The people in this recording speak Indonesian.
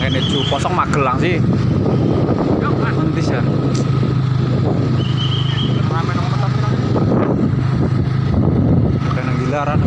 kene ju kosong Magelang sih. Nanti ya. Ramen nang gelaran.